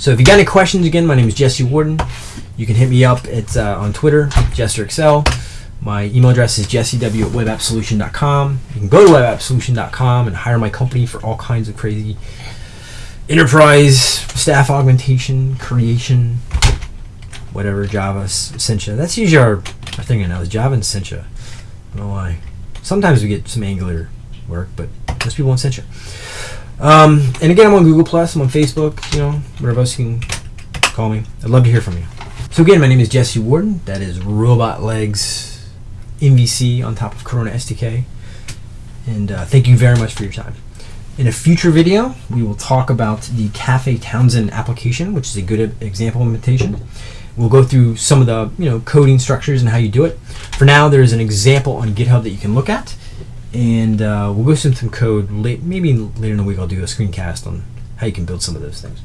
So if you got any questions, again, my name is Jesse Warden. You can hit me up. It's uh, on Twitter, JesterXL. My email address is jessew at webappsolution.com. You can go to webappsolution.com and hire my company for all kinds of crazy enterprise staff augmentation, creation, whatever, Java, Sencha. That's usually our, our thing right now is Java and Sencha. I don't know why. Sometimes we get some Angular work, but most people want Sencha. Um, and again, I'm on Google Plus. I'm on Facebook. You know, whatever else you can call me. I'd love to hear from you. So again, my name is Jesse Warden. That is Robotlegs MVC on top of Corona SDK. And uh, thank you very much for your time. In a future video, we will talk about the Cafe Townsend application, which is a good example implementation. We'll go through some of the you know coding structures and how you do it. For now, there's an example on GitHub that you can look at, and uh, we'll go through some code late, maybe later in the week. I'll do a screencast on how you can build some of those things.